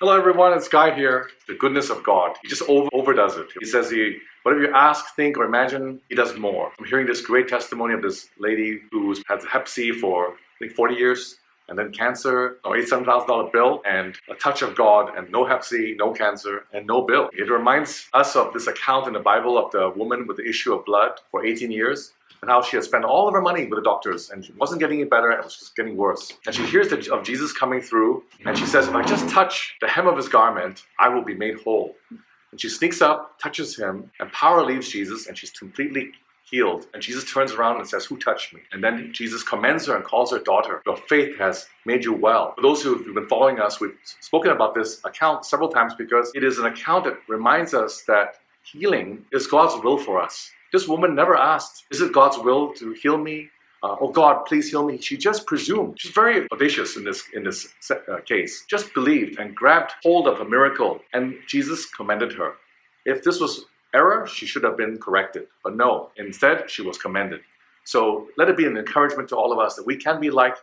Hello everyone, it's Guy here. The goodness of God. He just over overdoes it. He says he whatever you ask, think, or imagine, he does more. I'm hearing this great testimony of this lady who's had Hep C for I think 40 years, and then cancer, no $87,000 bill, and a touch of God, and no Hep C, no cancer, and no bill. It reminds us of this account in the Bible of the woman with the issue of blood for 18 years and how she had spent all of her money with the doctors and she wasn't getting any better, it was just getting worse. And she hears the, of Jesus coming through and she says, if I just touch the hem of his garment, I will be made whole. And she sneaks up, touches him, and power leaves Jesus and she's completely healed. And Jesus turns around and says, who touched me? And then Jesus commends her and calls her daughter. Your faith has made you well. For those who've been following us, we've spoken about this account several times because it is an account that reminds us that healing is God's will for us. This woman never asked, is it God's will to heal me? Uh, oh God, please heal me. She just presumed. She's very audacious in this in this uh, case. Just believed and grabbed hold of a miracle, and Jesus commended her. If this was error, she should have been corrected. But no, instead, she was commended. So let it be an encouragement to all of us that we can be like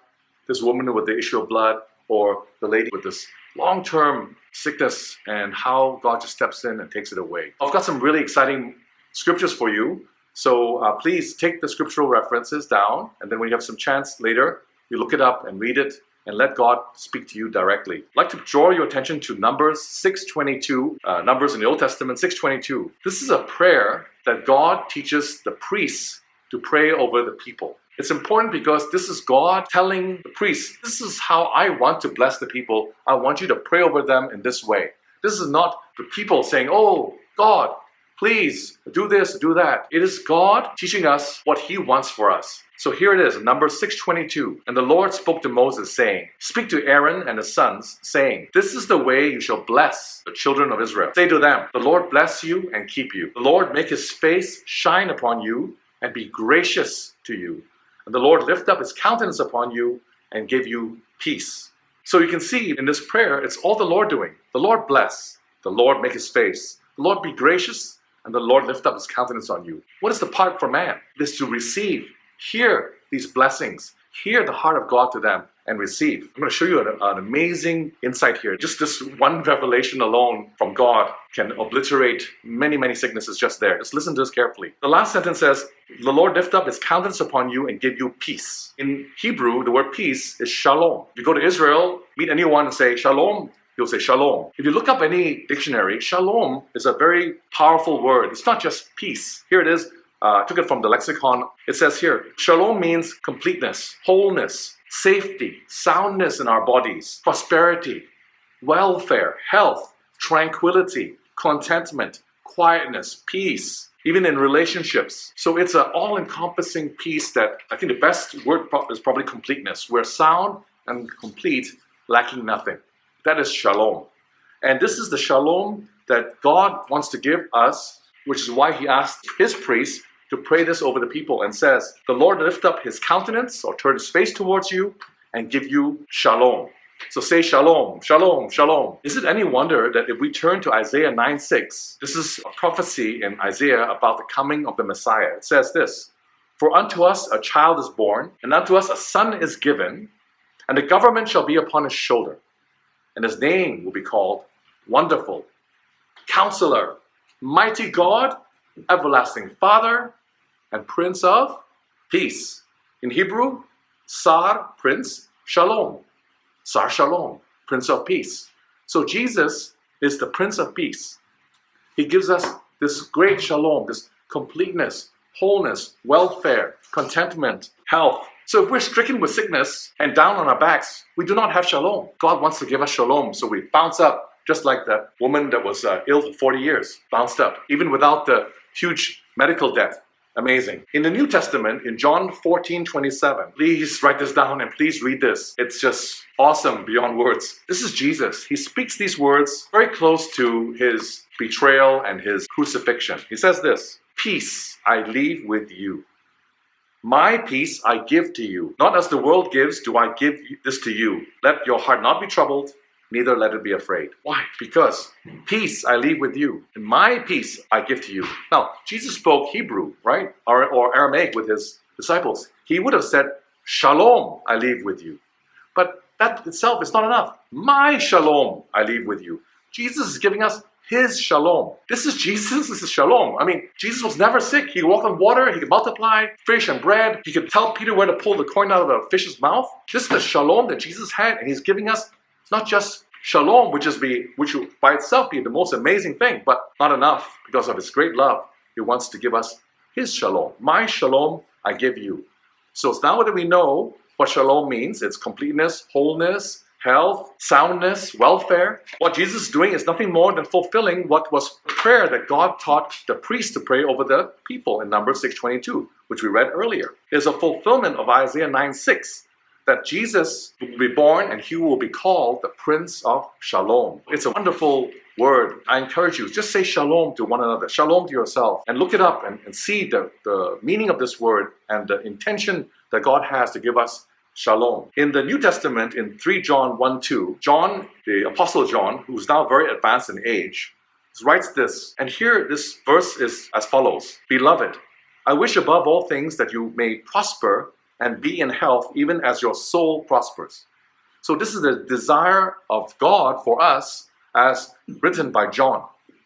this woman with the issue of blood or the lady with this long-term sickness and how God just steps in and takes it away. I've got some really exciting scriptures for you. So uh, please take the scriptural references down, and then when you have some chance later, you look it up and read it and let God speak to you directly. I'd like to draw your attention to Numbers 6.22, uh, Numbers in the Old Testament 6.22. This is a prayer that God teaches the priests to pray over the people. It's important because this is God telling the priests, this is how I want to bless the people. I want you to pray over them in this way. This is not the people saying, oh, God, Please do this, do that. It is God teaching us what He wants for us. So here it is, number 622. And the Lord spoke to Moses, saying, Speak to Aaron and his sons, saying, This is the way you shall bless the children of Israel. Say to them, The Lord bless you and keep you. The Lord make his face shine upon you and be gracious to you. And the Lord lift up his countenance upon you and give you peace. So you can see in this prayer, it's all the Lord doing. The Lord bless. The Lord make his face. The Lord be gracious and the Lord lift up his countenance on you. What is the part for man? It is to receive, hear these blessings, hear the heart of God to them, and receive. I'm going to show you an, an, amazing insight here. Just this one revelation alone from God can obliterate many, many sicknesses just there. Just listen to this carefully. The last sentence says, The Lord lift up his countenance upon you and give you peace. In Hebrew, the word peace is shalom. If you go to Israel, meet anyone and say shalom, he'll say shalom. If you look up any dictionary, shalom is a very powerful word. It's not just peace. Here it is. Uh, I took it from the lexicon. It says here, shalom means completeness, wholeness, safety, soundness in our bodies, prosperity, welfare, health, tranquility, contentment, quietness, peace, even in relationships. So it's an all-encompassing peace that I think the best word is probably completeness. We're sound and complete, lacking nothing. That is shalom. And this is the shalom that God wants to give us, which is why he asked his priests to pray this over the people and says, The Lord lift up his countenance or turn his face towards you and give you shalom. So say shalom, shalom, shalom. Is it any wonder that if we turn to Isaiah 9 6, this is a prophecy in Isaiah about the coming of the Messiah. It says this For unto us a child is born, and unto us a son is given, and the government shall be upon his shoulder and his name will be called Wonderful, Counselor, Mighty God, Everlasting Father, and Prince of Peace. In Hebrew, Sar, Prince, Shalom. Sar Shalom, Prince of Peace. So Jesus is the Prince of Peace. He gives us this great shalom, this completeness, wholeness, welfare, contentment, health, so if we're stricken with sickness and down on our backs, we do not have shalom. God wants to give us shalom, so we bounce up, just like that woman that was uh, ill for 40 years, bounced up, even without the huge medical debt. Amazing. In the New Testament, in John 14, 27, please write this down and please read this. It's just awesome beyond words. This is Jesus. He speaks these words very close to his betrayal and his crucifixion. He says this, Peace I leave with you. My peace I give to you. Not as the world gives, do I give this to you. Let your heart not be troubled, neither let it be afraid. Why? Because peace I leave with you, and my peace I give to you. Now, Jesus spoke Hebrew, right? Or, or Aramaic with his disciples. He would have said, Shalom I leave with you. But that itself is not enough. My shalom I leave with you. Jesus is giving us his shalom. This is Jesus, this is shalom. I mean, Jesus was never sick. He could walk on water, he could multiply fish and bread, he could tell Peter where to pull the coin out of the fish's mouth. This is the shalom that Jesus had, and he's giving us not just shalom, which is be which will by itself be the most amazing thing, but not enough because of his great love. He wants to give us his shalom. My shalom I give you. So it's now that we know what shalom means, it's completeness, wholeness, health, soundness, welfare. What Jesus is doing is nothing more than fulfilling what was prayer that God taught the priest to pray over the people in Numbers 6.22, which we read earlier. It's a fulfillment of Isaiah 9.6 that Jesus will be born and he will be called the Prince of Shalom. It's a wonderful word. I encourage you, just say shalom to one another, shalom to yourself, and look it up and, and see the, the meaning of this word and the intention that God has to give us shalom. In the New Testament, in 3 John 1 2, John, the Apostle John, who's now very advanced in age, writes this. And here, this verse is as follows Beloved, I wish above all things that you may prosper and be in health, even as your soul prospers. So, this is the desire of God for us, as written by John.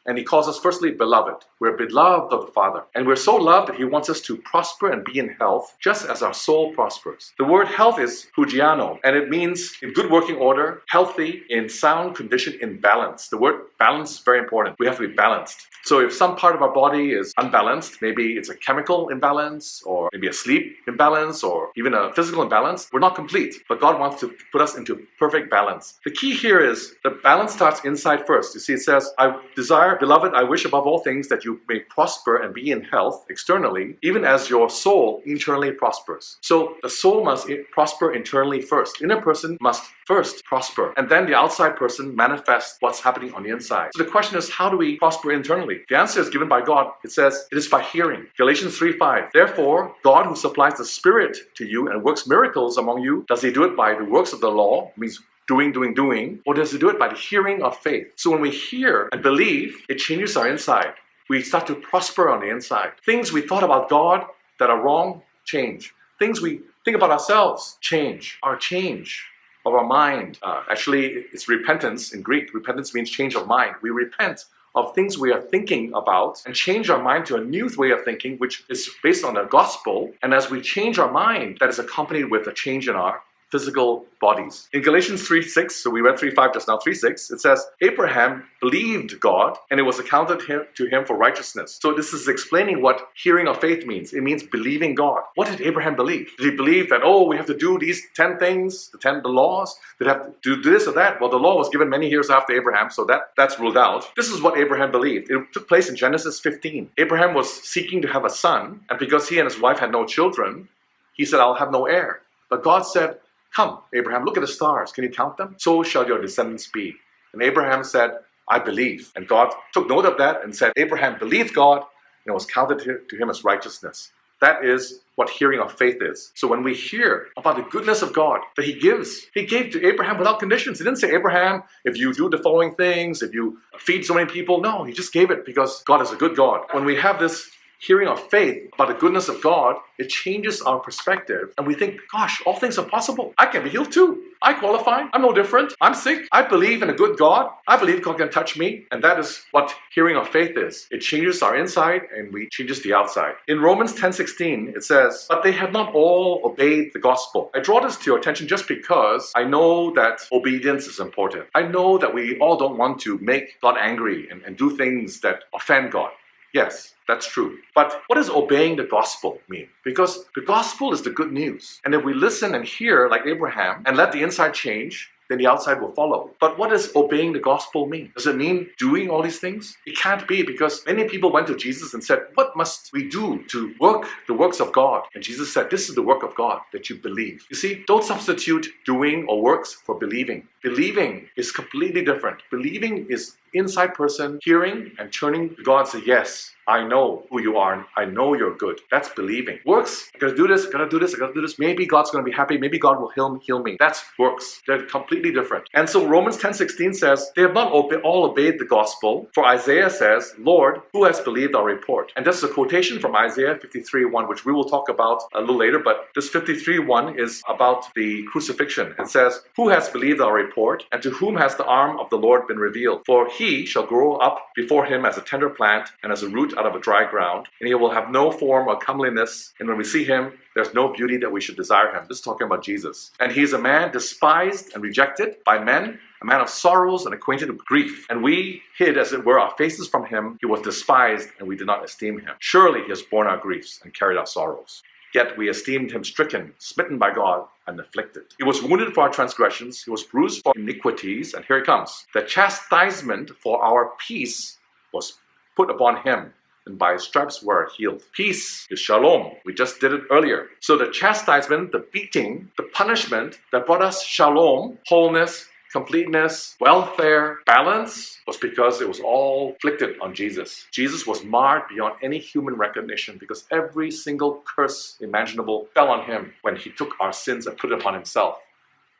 And he calls us firstly beloved. We're beloved of the Father. And we're so loved that he wants us to prosper and be in health, just as our soul prospers. The word health is hugiaino, and it means in good working order, healthy, in sound condition, in balance. The word balance is very important. We have to be balanced. So if some part of our body is unbalanced, maybe it's a chemical imbalance, or maybe a sleep imbalance, or even a physical imbalance, we're not complete. But God wants to put us into perfect balance. The key here is the balance starts inside first. You see, it says, I desire, beloved, I wish above all things that you may prosper and be in health externally, even as your soul internally prospers. So the soul must prosper internally first. Inner person must first prosper, and then the outside person manifests what's happening on the inside. So the question is, how do we prosper internally? The answer is given by God. It says, it is by hearing. Galatians 3 5. Therefore, God who supplies the Spirit to you and works miracles among you, does he do it by the works of the law? Means doing, doing, doing, or does it do it by the hearing of faith? So when we hear and believe, it changes our inside we start to prosper on the inside. Things we thought about God that are wrong change. Things we think about ourselves change. Our change of our mind. Uh, actually, it's repentance in Greek. Repentance means change of mind. We repent of things we are thinking about and change our mind to a new way of thinking, which is based on the gospel. And as we change our mind, that is accompanied with a change in our physical bodies. In Galatians 3 6, so we read 3 5 just now, 3 6, it says, Abraham believed God and it was accounted him, to him for righteousness. So this is explaining what hearing of faith means. It means believing God. What did Abraham believe? Did he believe that, oh, we have to do these 10 things, the 10 the laws, Did have to do this or that? Well, the law was given many years after Abraham, so that, that's ruled out. This is what Abraham believed. It took place in Genesis 15. Abraham was seeking to have a son, and because he and his wife had no children, he said, I'll have no heir. But God said, Come, Abraham, look at the stars. Can you count them? So shall your descendants be. And Abraham said, I believe. And God took note of that and said, Abraham believed God, and it was counted to him as righteousness. That is what hearing of faith is. So when we hear about the goodness of God that He gives, He gave to Abraham without conditions. He didn't say, Abraham, if you do the following things, if you feed so many people. No, He just gave it because God is a good God. When we have this hearing of faith about the goodness of God, it changes our perspective. And we think, gosh, all things are possible. I can be healed too. I qualify. I'm no different. I'm sick. I believe in a good God. I believe God can touch me. And that is what hearing of faith is. It changes our inside and we changes the outside. In Romans 10:16, it says, But they have not all obeyed the gospel. I draw this to your attention just because I know that obedience is important. I know that we all don't want to make God angry and, and do things that offend God. Yes, that's true. But what does obeying the gospel mean? Because the gospel is the good news. And if we listen and hear like Abraham and let the inside change, then the outside will follow. But what does obeying the gospel mean? Does it mean doing all these things? It can't be because many people went to Jesus and said, What must we do to work the works of God? And Jesus said, This is the work of God, that you believe. You see, don't substitute doing or works for believing. Believing is completely different. Believing is inside person hearing and turning to God and say, Yes, I know who you are and I know you're good. That's believing. Works, I gotta do this, I gotta do this, I gotta do this. Maybe God's gonna be happy, maybe God will heal, heal me. That's works. They're completely different. And so Romans 10:16 says, They have not all obeyed the gospel, for Isaiah says, Lord, who has believed our report? And this is a quotation from Isaiah 53:1, which we will talk about a little later, but this 53:1 is about the crucifixion. It says, Who has believed our report, and to whom has the arm of the Lord been revealed? For he shall grow up before him as a tender plant and as a root out of a dry ground, and he will have no form or comeliness. And when we see him, there's no beauty that we should desire him. This is talking about Jesus. And he is a man despised and rejected by men, a man of sorrows and acquainted with grief. And we hid, as it were, our faces from him. He was despised, and we did not esteem him. Surely he has borne our griefs and carried our sorrows. Yet we esteemed him stricken, smitten by God, and afflicted. He was wounded for our transgressions, he was bruised for iniquities, and here he comes. The chastisement for our peace was put upon him, and by his stripes we are healed. Peace is shalom. We just did it earlier. So the chastisement, the beating, the punishment that brought us shalom, wholeness, completeness, welfare, balance was because it was all inflicted on Jesus. Jesus was marred beyond any human recognition because every single curse imaginable fell on him when he took our sins and put it upon himself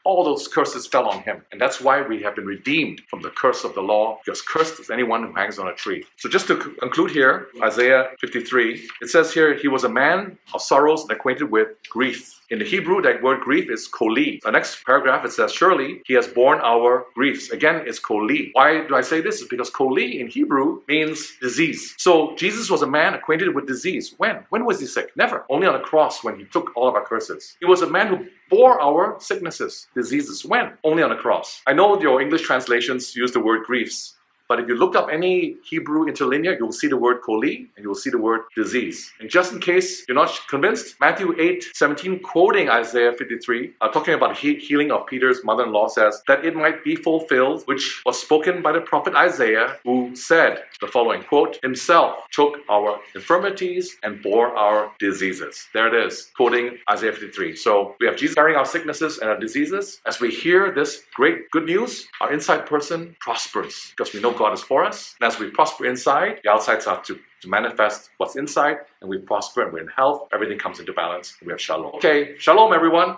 all those curses fell on him. And that's why we have been redeemed from the curse of the law, because cursed is anyone who hangs on a tree. So just to conclude here, Isaiah 53, it says here, he was a man of sorrows and acquainted with grief. In the Hebrew, that word grief is koli. The next paragraph, it says, surely he has borne our griefs. Again, it's koli. Why do I say this? It's because koli in Hebrew means disease. So Jesus was a man acquainted with disease. When? When was he sick? Never. Only on the cross when he took all of our curses. He was a man who bore our sicknesses, diseases. When? Only on the cross. I know your English translations use the word griefs. But if you look up any Hebrew interlinear, you'll see the word koli and you'll see the word disease. And just in case you're not convinced, Matthew 8, 17, quoting Isaiah 53, uh, talking about he healing of Peter's mother-in-law, says that it might be fulfilled, which was spoken by the prophet Isaiah, who said the following, quote, himself took our infirmities and bore our diseases. There it is, quoting Isaiah 53. So we have Jesus carrying our sicknesses and our diseases. As we hear this great good news, our inside person prospers because we know God is for us. And as we prosper inside, the outside starts to, to manifest what's inside, and we prosper and we're in health. Everything comes into balance. We have shalom. Okay, shalom, everyone.